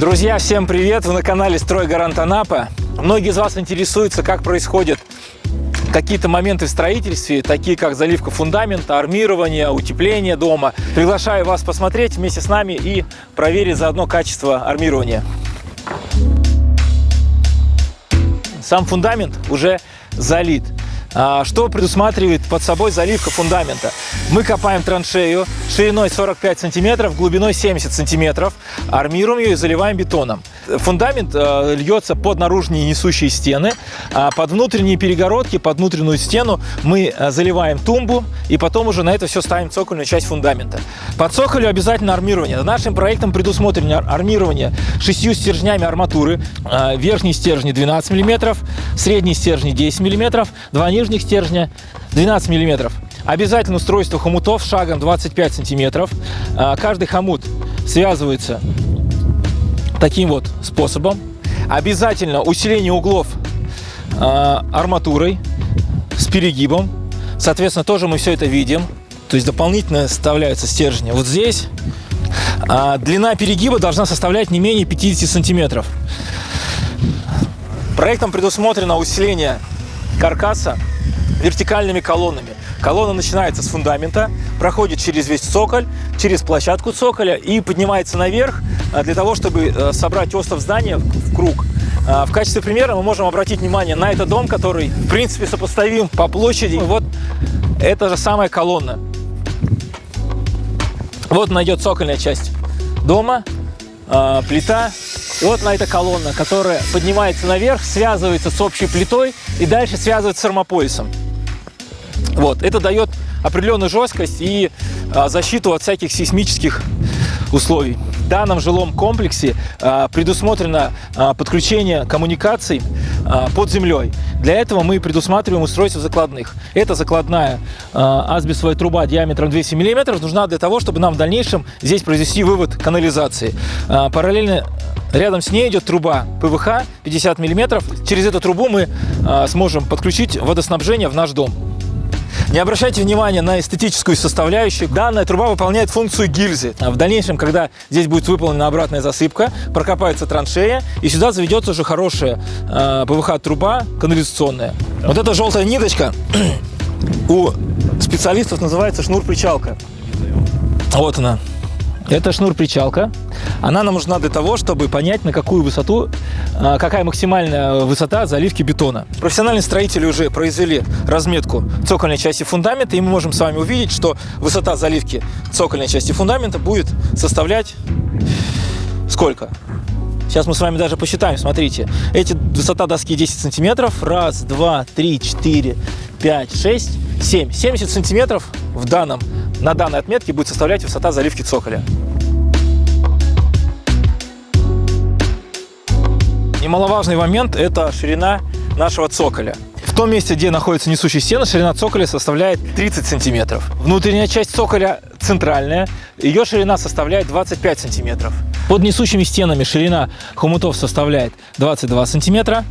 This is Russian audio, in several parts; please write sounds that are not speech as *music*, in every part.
Друзья, всем привет! Вы на канале «Стройгарант Анапа». Многие из вас интересуются, как происходят какие-то моменты в строительстве, такие как заливка фундамента, армирование, утепление дома. Приглашаю вас посмотреть вместе с нами и проверить заодно качество армирования. Сам фундамент уже залит. А, что предусматривает под собой заливка фундамента? Мы копаем траншею шириной 45 сантиметров, глубиной 70 сантиметров, армируем ее и заливаем бетоном. Фундамент э, льется под наружные несущие стены, а под внутренние перегородки, под внутреннюю стену мы заливаем тумбу и потом уже на это все ставим цокольную часть фундамента. Под цоколью обязательно армирование. Нашим проектом предусмотрено армирование шестью стержнями арматуры. Верхние стержни 12 мм, средние стержни 10 мм, два нижних стержня 12 мм. Обязательно устройство хомутов шагом 25 сантиметров. А, каждый хомут связывается таким вот способом. Обязательно усиление углов а, арматурой с перегибом. Соответственно, тоже мы все это видим. То есть дополнительно составляются стержни. Вот здесь а, длина перегиба должна составлять не менее 50 сантиметров. Проектом предусмотрено усиление каркаса вертикальными колоннами. Колонна начинается с фундамента, проходит через весь цоколь, через площадку цоколя и поднимается наверх а, для того, чтобы э, собрать остов здания в круг. А, в качестве примера мы можем обратить внимание на этот дом, который, в принципе, сопоставим по площади. Вот это же самая колонна. Вот найдет цокольная часть дома, плита. И вот на эта колонна, которая поднимается наверх, связывается с общей плитой и дальше связывается с армополисом. Вот, это дает определенную жесткость и а, защиту от всяких сейсмических условий. В данном жилом комплексе а, предусмотрено а, подключение коммуникаций под землей. Для этого мы предусматриваем устройство закладных. Эта закладная асбестовая труба диаметром 200 мм нужна для того, чтобы нам в дальнейшем здесь произвести вывод канализации. Параллельно Рядом с ней идет труба ПВХ 50 мм. Через эту трубу мы сможем подключить водоснабжение в наш дом. Не обращайте внимания на эстетическую составляющую. Данная труба выполняет функцию гильзы. А в дальнейшем, когда здесь будет выполнена обратная засыпка, прокопается траншея, и сюда заведется уже хорошая э, ПВХ-труба канализационная. Вот эта желтая ниточка *clears throat* у специалистов называется шнур-причалка. Вот она. Это шнур-причалка. Она нам нужна для того, чтобы понять, на какую высоту, а, какая максимальная высота заливки бетона. Профессиональные строители уже произвели разметку цокольной части фундамента, и мы можем с вами увидеть, что высота заливки цокольной части фундамента будет составлять сколько? Сейчас мы с вами даже посчитаем, смотрите. Эти высота доски 10 сантиметров. Раз, два, три, четыре, пять, шесть, семь. 70 сантиметров в данном на данной отметке будет составлять высота заливки цоколя. Немаловажный момент – это ширина нашего цоколя. В том месте, где находится несущая стена, ширина цоколя составляет 30 сантиметров. Внутренняя часть цоколя центральная, ее ширина составляет 25 сантиметров. Под несущими стенами ширина хомутов составляет 22 сантиметра.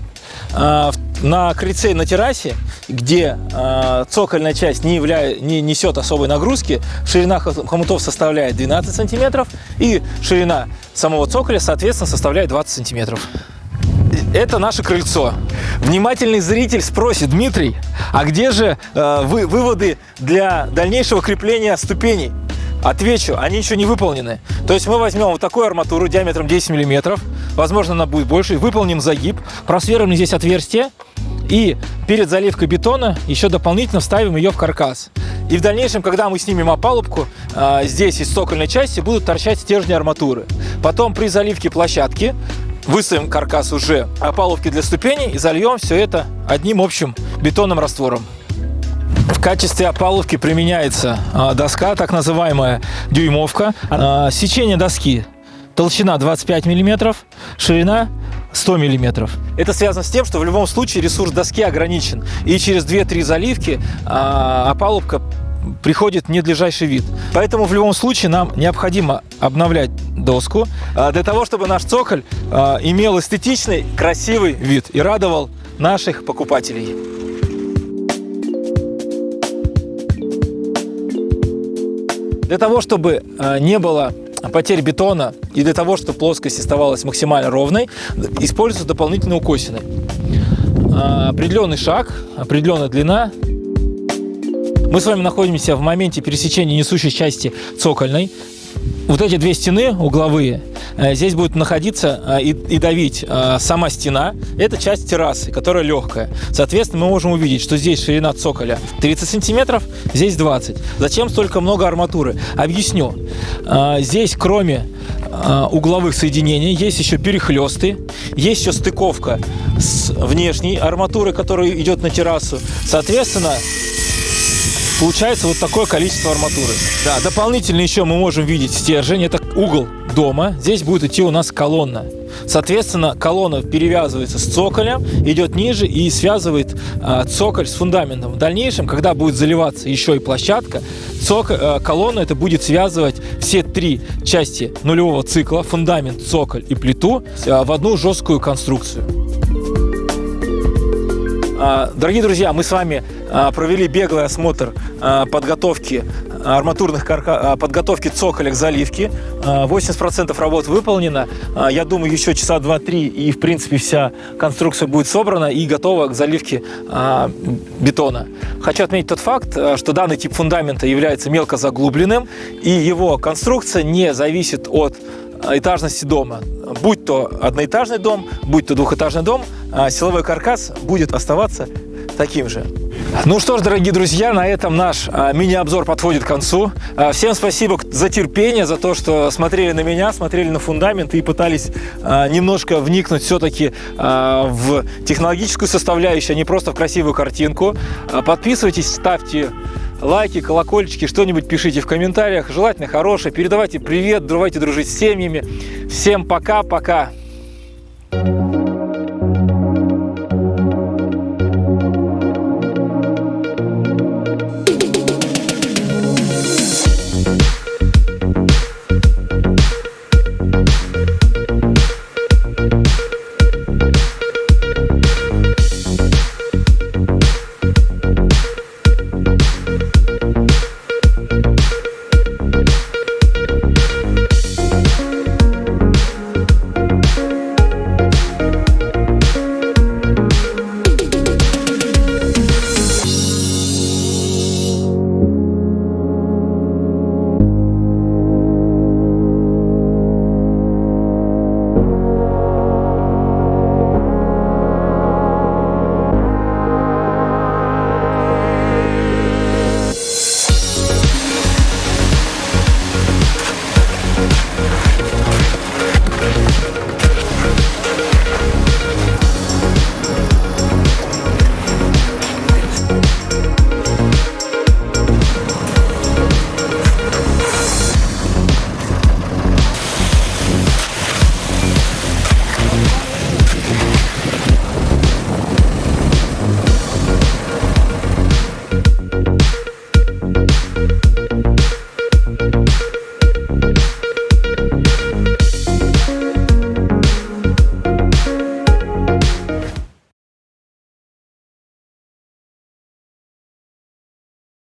А, на крыльце на террасе, где э, цокольная часть не, явля... не несет особой нагрузки, ширина хомутов составляет 12 сантиметров и ширина самого цоколя, соответственно, составляет 20 сантиметров. Это наше крыльцо. Внимательный зритель спросит, Дмитрий, а где же э, вы, выводы для дальнейшего крепления ступеней? Отвечу, они еще не выполнены. То есть мы возьмем вот такую арматуру диаметром 10 миллиметров, возможно она будет больше, выполним загиб, просверлим здесь отверстие и перед заливкой бетона еще дополнительно вставим ее в каркас. И в дальнейшем, когда мы снимем опалубку, а, здесь из цокольной части будут торчать стержни арматуры. Потом при заливке площадки выставим каркас уже опалубки для ступеней и зальем все это одним общим бетонным раствором. В качестве опалубки применяется а, доска, так называемая дюймовка. А, сечение доски толщина 25 мм, ширина 100 мм. Это связано с тем, что в любом случае ресурс доски ограничен. И через 2-3 заливки а, опалубка приходит недлежащий вид. Поэтому в любом случае нам необходимо обновлять доску для того, чтобы наш цоколь имел эстетичный, красивый вид и радовал наших покупателей. Для того, чтобы э, не было потерь бетона и для того, чтобы плоскость оставалась максимально ровной, используются дополнительные укосины. А, определенный шаг, определенная длина. Мы с вами находимся в моменте пересечения несущей части цокольной. Вот эти две стены угловые, э, здесь будет находиться э, и, и давить э, сама стена. Это часть террасы, которая легкая. Соответственно, мы можем увидеть, что здесь ширина цоколя 30 сантиметров, здесь 20. Зачем столько много арматуры? Объясню. Здесь, кроме угловых соединений, есть еще перехлесты, есть еще стыковка с внешней арматурой, которая идет на террасу. Соответственно, Получается вот такое количество арматуры. Да, дополнительно еще мы можем видеть стержень. Это угол дома. Здесь будет идти у нас колонна. Соответственно, колонна перевязывается с цоколем, идет ниже и связывает э, цоколь с фундаментом. В дальнейшем, когда будет заливаться еще и площадка, цоколь, э, колонна это будет связывать все три части нулевого цикла, фундамент, цоколь и плиту, э, в одну жесткую конструкцию. А, дорогие друзья, мы с вами а, провели беглый осмотр а, подготовки арматурных карка... подготовки цоколя к заливке. 80% работ выполнено. Я думаю, еще часа 2-3 и, в принципе, вся конструкция будет собрана и готова к заливке бетона. Хочу отметить тот факт, что данный тип фундамента является мелко заглубленным, и его конструкция не зависит от этажности дома. Будь то одноэтажный дом, будь то двухэтажный дом, а силовой каркас будет оставаться таким же. Ну что ж, дорогие друзья, на этом наш а, мини-обзор подходит к концу. А, всем спасибо за терпение, за то, что смотрели на меня, смотрели на фундамент и пытались немножко вникнуть все-таки в технологическую составляющую, а не просто в красивую картинку. Подписывайтесь, ставьте лайки, колокольчики, что-нибудь пишите в комментариях. Желательно хорошее. Передавайте привет, давайте дружить с семьями. Всем пока-пока.